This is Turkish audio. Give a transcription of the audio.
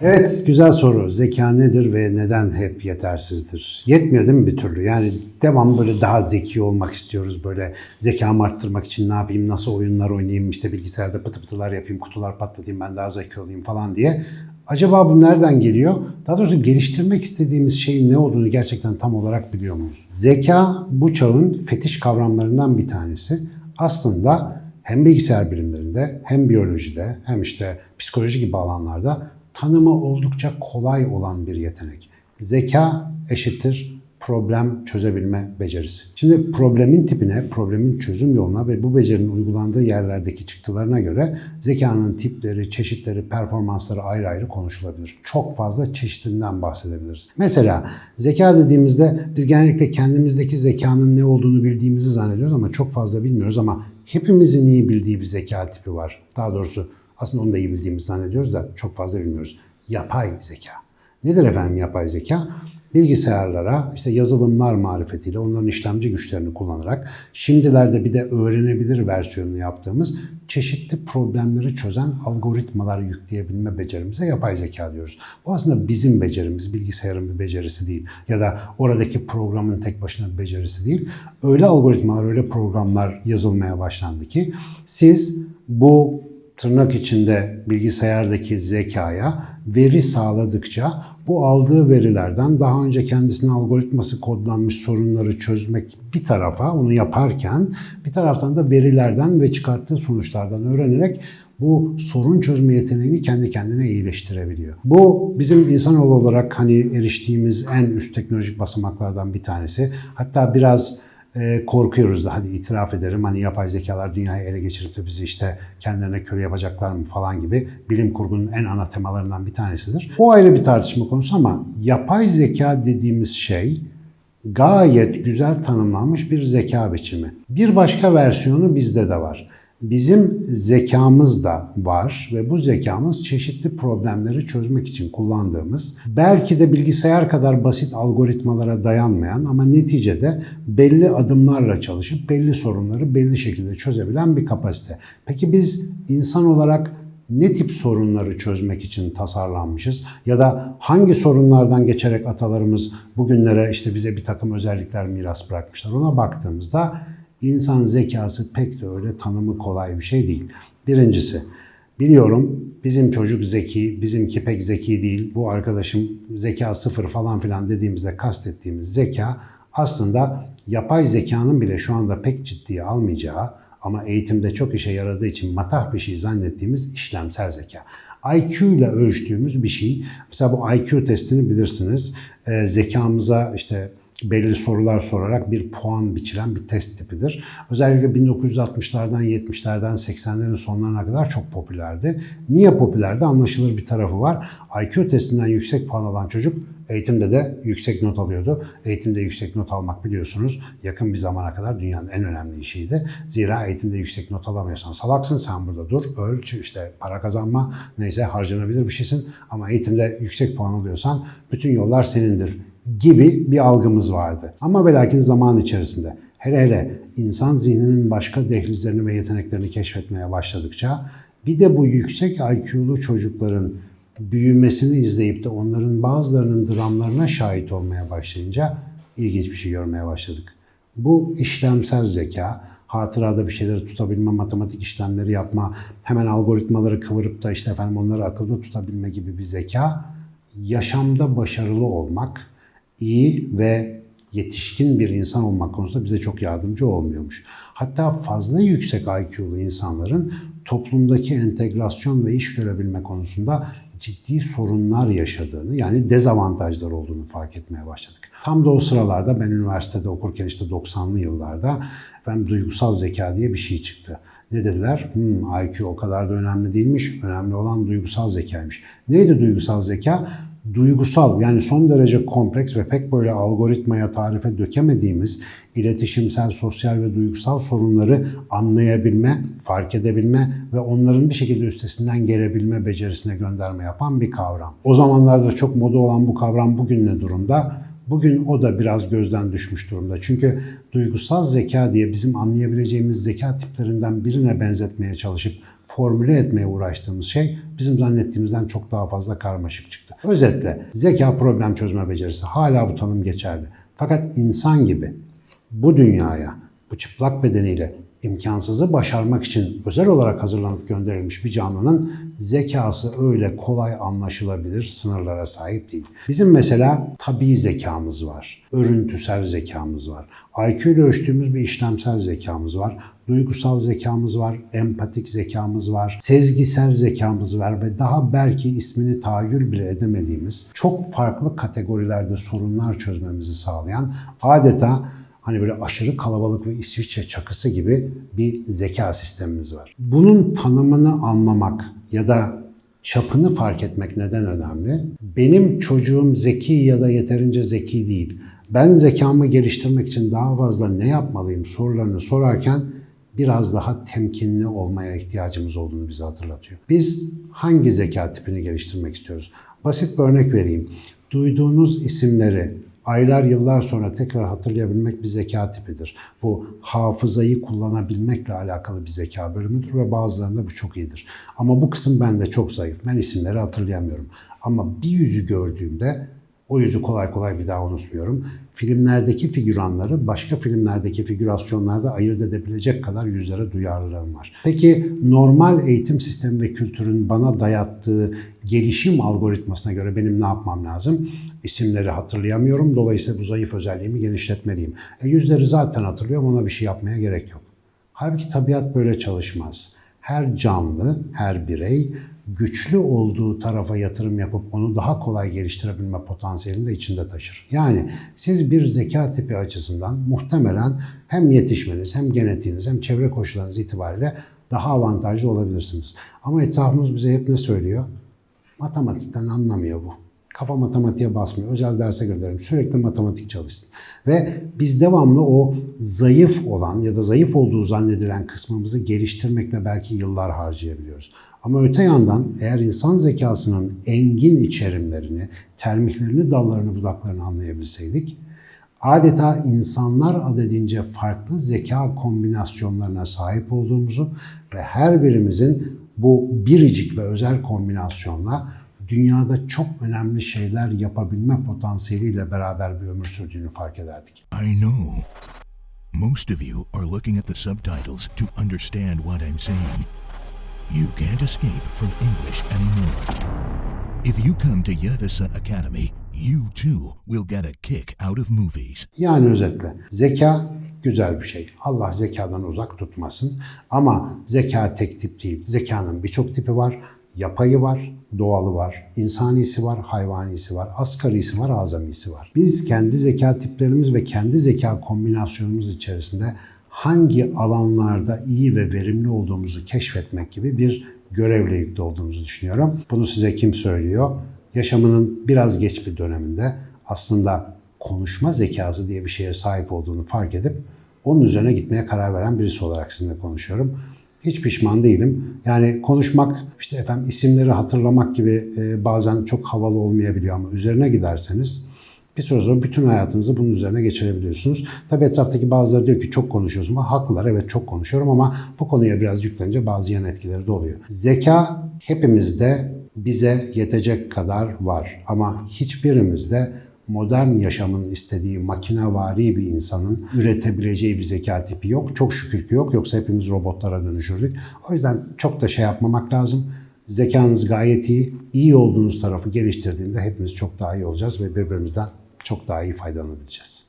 Evet, güzel soru. Zeka nedir ve neden hep yetersizdir? Yetmiyor değil mi bir türlü? Yani devam böyle daha zeki olmak istiyoruz. Böyle zekamı arttırmak için ne yapayım, nasıl oyunlar oynayayım, işte bilgisayarda pıtı pıtılar yapayım, kutular patlatayım, ben daha zeki olayım falan diye. Acaba bu nereden geliyor? Daha doğrusu geliştirmek istediğimiz şeyin ne olduğunu gerçekten tam olarak biliyor muyuz? Zeka bu çağın fetiş kavramlarından bir tanesi. Aslında hem bilgisayar bilimlerinde hem biyolojide hem işte psikoloji gibi alanlarda tanımı oldukça kolay olan bir yetenek. Zeka eşittir problem çözebilme becerisi. Şimdi problemin tipine, problemin çözüm yoluna ve bu becerinin uygulandığı yerlerdeki çıktılarına göre zekanın tipleri, çeşitleri, performansları ayrı ayrı konuşulabilir. Çok fazla çeşitinden bahsedebiliriz. Mesela zeka dediğimizde biz genellikle kendimizdeki zekanın ne olduğunu bildiğimizi zannediyoruz ama çok fazla bilmiyoruz ama hepimizin iyi bildiği bir zeka tipi var. Daha doğrusu aslında onu da iyi bildiğimizi zannediyoruz da çok fazla bilmiyoruz. Yapay zeka. Nedir efendim yapay zeka? Bilgisayarlara işte yazılımlar marifetiyle onların işlemci güçlerini kullanarak şimdilerde bir de öğrenebilir versiyonunu yaptığımız çeşitli problemleri çözen algoritmalar yükleyebilme becerimize yapay zeka diyoruz. Bu aslında bizim becerimiz, bilgisayarın bir becerisi değil ya da oradaki programın tek başına bir becerisi değil. Öyle algoritmalar, öyle programlar yazılmaya başlandı ki siz bu tırnak içinde bilgisayardaki zekaya veri sağladıkça bu aldığı verilerden daha önce kendisine algoritması kodlanmış sorunları çözmek bir tarafa onu yaparken bir taraftan da verilerden ve çıkarttığı sonuçlardan öğrenerek bu sorun çözme yeteneğini kendi kendine iyileştirebiliyor. Bu bizim insanoğlu olarak hani eriştiğimiz en üst teknolojik basamaklardan bir tanesi. Hatta biraz e, korkuyoruz da hadi itiraf ederim hani yapay zekalar dünyayı ele geçirip de bizi işte kendilerine köle yapacaklar mı falan gibi bilim kurgunun en ana temalarından bir tanesidir. O ayrı bir tartışma konusu ama yapay zeka dediğimiz şey gayet güzel tanımlanmış bir zeka biçimi. Bir başka versiyonu bizde de var. Bizim zekamız da var ve bu zekamız çeşitli problemleri çözmek için kullandığımız, belki de bilgisayar kadar basit algoritmalara dayanmayan ama neticede belli adımlarla çalışıp belli sorunları belli şekilde çözebilen bir kapasite. Peki biz insan olarak ne tip sorunları çözmek için tasarlanmışız ya da hangi sorunlardan geçerek atalarımız bugünlere işte bize bir takım özellikler miras bırakmışlar ona baktığımızda İnsan zekası pek de öyle tanımı kolay bir şey değil. Birincisi, biliyorum bizim çocuk zeki, bizimki pek zeki değil, bu arkadaşım zeka sıfır falan filan dediğimizde kastettiğimiz zeka aslında yapay zekanın bile şu anda pek ciddiye almayacağı ama eğitimde çok işe yaradığı için matah bir şey zannettiğimiz işlemsel zeka. IQ ile ölçtüğümüz bir şey. Mesela bu IQ testini bilirsiniz. E, zekamıza işte belli sorular sorarak bir puan biçilen bir test tipidir. Özellikle 1960'lardan, 70'lerden, 80'lerin sonlarına kadar çok popülerdi. Niye popülerdi? Anlaşılır bir tarafı var. IQ testinden yüksek puan alan çocuk eğitimde de yüksek not alıyordu. Eğitimde yüksek not almak biliyorsunuz yakın bir zamana kadar dünyanın en önemli işiydi. Zira eğitimde yüksek not alamıyorsan salaksın, sen burada dur, ölç, işte para kazanma, neyse harcanabilir bir şeysin. Ama eğitimde yüksek puan alıyorsan bütün yollar senindir gibi bir algımız vardı. Ama ve lakin zaman içerisinde hele hele insan zihninin başka dehlizlerini ve yeteneklerini keşfetmeye başladıkça bir de bu yüksek IQ'lu çocukların büyümesini izleyip de onların bazılarının dramlarına şahit olmaya başlayınca ilginç bir şey görmeye başladık. Bu işlemsel zeka, hatırada bir şeyleri tutabilme, matematik işlemleri yapma, hemen algoritmaları kıvırıp da işte efendim onları akılda tutabilme gibi bir zeka, yaşamda başarılı olmak, iyi ve yetişkin bir insan olmak konusunda bize çok yardımcı olmuyormuş. Hatta fazla yüksek IQ'lu insanların toplumdaki entegrasyon ve iş görebilme konusunda ciddi sorunlar yaşadığını yani dezavantajlar olduğunu fark etmeye başladık. Tam da o sıralarda ben üniversitede okurken işte 90'lı yıllarda ben duygusal zeka diye bir şey çıktı. Ne dediler? Hmm, IQ o kadar da önemli değilmiş. Önemli olan duygusal zekaymış. Neydi duygusal zeka? Duygusal yani son derece kompleks ve pek böyle algoritmaya tarife dökemediğimiz iletişimsel, sosyal ve duygusal sorunları anlayabilme, fark edebilme ve onların bir şekilde üstesinden gelebilme becerisine gönderme yapan bir kavram. O zamanlarda çok moda olan bu kavram bugün ne durumda? Bugün o da biraz gözden düşmüş durumda. Çünkü duygusal zeka diye bizim anlayabileceğimiz zeka tiplerinden birine benzetmeye çalışıp formüle etmeye uğraştığımız şey bizim zannettiğimizden çok daha fazla karmaşık çıktı. Özetle zeka problem çözme becerisi hala bu tanım geçerli. Fakat insan gibi bu dünyaya bu çıplak bedeniyle imkansızı başarmak için özel olarak hazırlanıp gönderilmiş bir canlının zekası öyle kolay anlaşılabilir sınırlara sahip değil. Bizim mesela tabii zekamız var, örüntüsel zekamız var, IQ ile ölçtüğümüz bir işlemsel zekamız var, duygusal zekamız var, empatik zekamız var, sezgisel zekamız var ve daha belki ismini tahayyül bile edemediğimiz çok farklı kategorilerde sorunlar çözmemizi sağlayan adeta hani böyle aşırı kalabalık ve İsviçre çakısı gibi bir zeka sistemimiz var. Bunun tanımını anlamak ya da çapını fark etmek neden önemli? Benim çocuğum zeki ya da yeterince zeki değil. Ben zekamı geliştirmek için daha fazla ne yapmalıyım sorularını sorarken biraz daha temkinli olmaya ihtiyacımız olduğunu bize hatırlatıyor. Biz hangi zeka tipini geliştirmek istiyoruz? Basit bir örnek vereyim. Duyduğunuz isimleri aylar yıllar sonra tekrar hatırlayabilmek bir zeka tipidir. Bu hafızayı kullanabilmekle alakalı bir zeka bölümüdür ve bazılarında bu çok iyidir. Ama bu kısım bende çok zayıf. Ben isimleri hatırlayamıyorum. Ama bir yüzü gördüğümde o yüzü kolay kolay bir daha unutmuyorum. Filmlerdeki figüranları başka filmlerdeki figürasyonlarda ayırt edebilecek kadar yüzlere duyarlılığım var. Peki normal eğitim sistemi ve kültürün bana dayattığı gelişim algoritmasına göre benim ne yapmam lazım? İsimleri hatırlayamıyorum. Dolayısıyla bu zayıf özelliğimi genişletmeliyim. E, yüzleri zaten hatırlıyorum. Ona bir şey yapmaya gerek yok. Halbuki tabiat böyle çalışmaz. Her canlı, her birey güçlü olduğu tarafa yatırım yapıp onu daha kolay geliştirebilme potansiyelini de içinde taşır. Yani siz bir zeka tipi açısından muhtemelen hem yetişmeniz hem genetiğiniz hem çevre koşullarınız itibariyle daha avantajlı olabilirsiniz. Ama etrafımız bize hep ne söylüyor? Matematikten anlamıyor bu. Kafa matematiğe basmıyor. Özel derse gönderelim. Sürekli matematik çalışsın. Ve biz devamlı o zayıf olan ya da zayıf olduğu zannedilen kısmımızı geliştirmekle belki yıllar harcayabiliyoruz. Ama öte yandan eğer insan zekasının engin içerimlerini, termiklerini, dallarını, budaklarını anlayabilseydik, adeta insanlar adedince farklı zeka kombinasyonlarına sahip olduğumuzu ve her birimizin bu biricik ve özel kombinasyonla dünyada çok önemli şeyler yapabilme potansiyeliyle beraber bir ömür sürdüğünü fark ederdik. I know. Most of you are looking at the subtitles to understand what I'm saying. You can't escape from English anymore. If you come to Yadasa Academy, you too will get a kick out of movies. Yani özetle zeka güzel bir şey. Allah zekadan uzak tutmasın. Ama zeka tek tip değil. Zekanın birçok tipi var. Yapayı var, doğalı var, insanisi var, hayvanisi var, asgarisi var, azamisi var. Biz kendi zeka tiplerimiz ve kendi zeka kombinasyonumuz içerisinde hangi alanlarda iyi ve verimli olduğumuzu keşfetmek gibi bir görevle yüklü olduğumuzu düşünüyorum. Bunu size kim söylüyor? Yaşamının biraz geç bir döneminde aslında konuşma zekası diye bir şeye sahip olduğunu fark edip onun üzerine gitmeye karar veren birisi olarak sizinle konuşuyorum. Hiç pişman değilim. Yani konuşmak, işte efendim isimleri hatırlamak gibi e, bazen çok havalı olmayabiliyor ama üzerine giderseniz bir süre sonra bütün hayatınızı bunun üzerine geçirebiliyorsunuz. Tabi etraftaki bazıları diyor ki çok konuşuyorsun. Ama haklılar evet çok konuşuyorum ama bu konuya biraz yüklenince bazı yan etkileri de oluyor. Zeka hepimizde bize yetecek kadar var ama hiçbirimizde modern yaşamın istediği makinevari bir insanın üretebileceği bir zeka tipi yok. Çok şükür ki yok. Yoksa hepimiz robotlara dönüşürdük. O yüzden çok da şey yapmamak lazım. Zekanız gayet iyi. İyi olduğunuz tarafı geliştirdiğinde hepimiz çok daha iyi olacağız ve birbirimizden çok daha iyi faydalanabileceğiz.